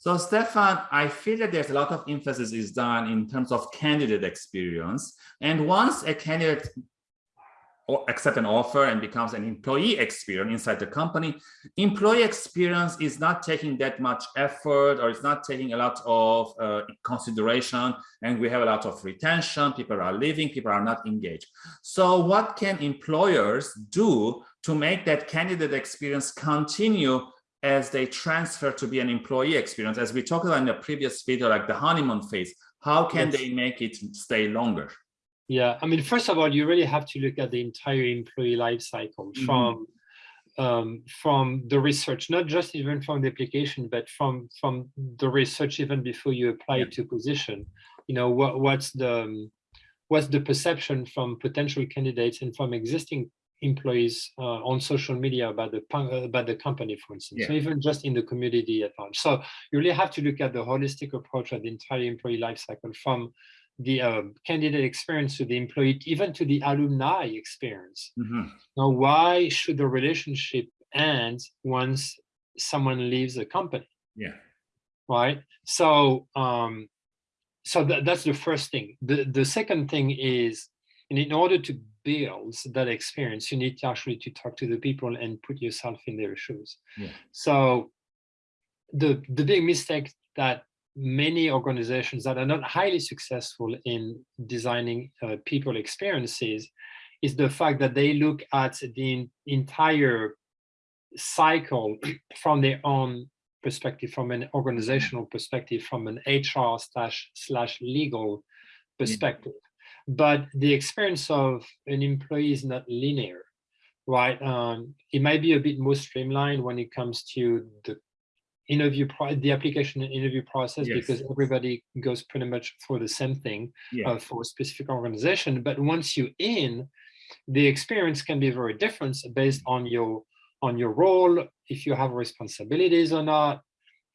So Stefan, I feel that there's a lot of emphasis is done in terms of candidate experience. And once a candidate accept an offer and becomes an employee experience inside the company, employee experience is not taking that much effort or it's not taking a lot of uh, consideration and we have a lot of retention, people are leaving, people are not engaged. So what can employers do to make that candidate experience continue as they transfer to be an employee experience? As we talked about in the previous video, like the honeymoon phase, how can yes. they make it stay longer? Yeah, I mean, first of all, you really have to look at the entire employee life cycle mm -hmm. from um, from the research, not just even from the application, but from from the research even before you apply yeah. to position. You know, what what's the what's the perception from potential candidates and from existing employees uh, on social media about the about the company, for instance, yeah. so even just in the community at large. So you really have to look at the holistic approach of the entire employee life cycle from the uh, candidate experience to the employee, even to the alumni experience. Mm -hmm. Now, why should the relationship end once someone leaves the company? Yeah. Right. So, um, so th that's the first thing. The the second thing is, in order to build that experience, you need to actually to talk to the people and put yourself in their shoes. Yeah. So, the the big mistake that many organizations that are not highly successful in designing uh, people experiences is the fact that they look at the entire cycle from their own perspective, from an organizational perspective, from an HR slash slash legal perspective. Yeah. But the experience of an employee is not linear, right? Um, it might be a bit more streamlined when it comes to the interview the application and interview process yes. because everybody goes pretty much for the same thing yeah. uh, for a specific organization but once you're in the experience can be very different based on your on your role if you have responsibilities or not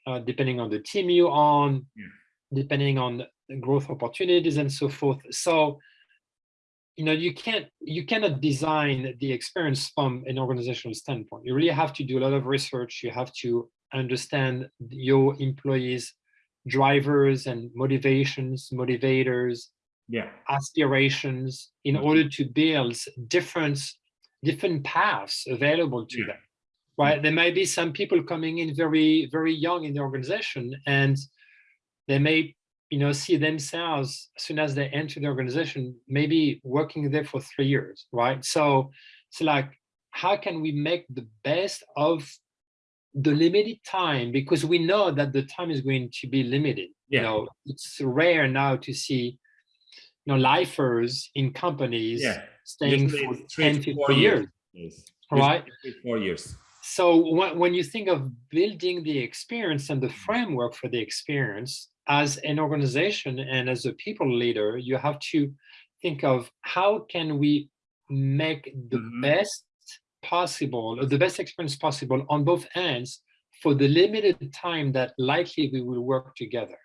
uh, depending on the team you're on yeah. depending on growth opportunities and so forth. So you know you can't you cannot design the experience from an organizational standpoint. You really have to do a lot of research. You have to understand your employees drivers and motivations motivators yeah. aspirations in mm-hmm. order to build different different paths available to yeah. them right? There may be some people coming in very very young in the organization and they may you know see themselves as soon as they enter the organization maybe working there for three years right so it's like how can we make the best of the limited time because we know that the time is going to be limited yeah. you know it's rare now to see you know lifers in companies yeah. staying for 10 to four years, years. right four years so when, when you think of building the experience and the framework for the experience as an organization and as a people leader you have to think of how can we make the mm -hmm. best possible, the best experience possible on both ends for the limited time that likely we will work together.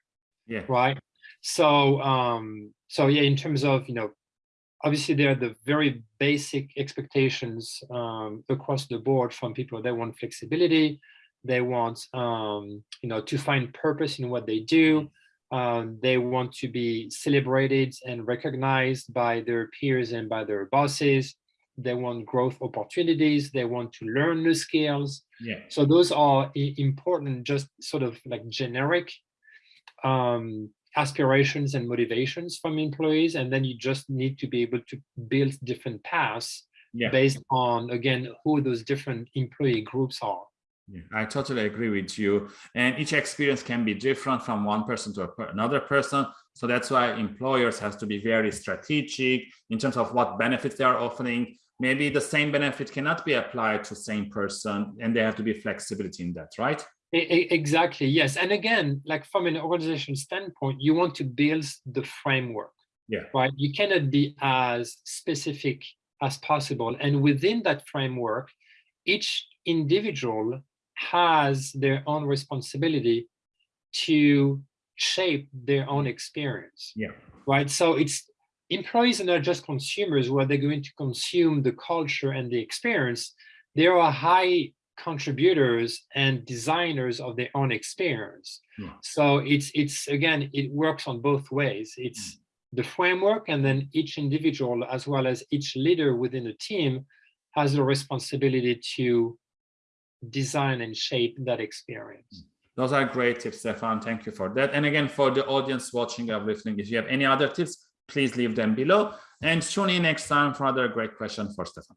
Yeah. Right. So, um, so yeah, in terms of, you know, obviously there are the very basic expectations um, across the board from people. They want flexibility. They want, um, you know, to find purpose in what they do. Um, they want to be celebrated and recognized by their peers and by their bosses they want growth opportunities, they want to learn new skills. Yeah. So those are important, just sort of like generic um, aspirations and motivations from employees. And then you just need to be able to build different paths yeah. based on, again, who those different employee groups are. Yeah, I totally agree with you. And each experience can be different from one person to another person. So that's why employers have to be very strategic in terms of what benefits they are offering, maybe the same benefit cannot be applied to same person and there have to be flexibility in that, right? Exactly, yes. And again, like from an organization standpoint, you want to build the framework, yeah. right? You cannot be as specific as possible. And within that framework, each individual has their own responsibility to shape their own experience. Yeah. Right. So it's employees are not just consumers where they're going to consume the culture and the experience. There are high contributors and designers of their own experience. Yeah. So it's it's again, it works on both ways. It's hmm. the framework, and then each individual, as well as each leader within a team, has the responsibility to design and shape that experience. Hmm. Those are great tips, Stefan. Thank you for that. And again, for the audience watching or listening, if you have any other tips, please leave them below and tune in next time for another great question for Stefan.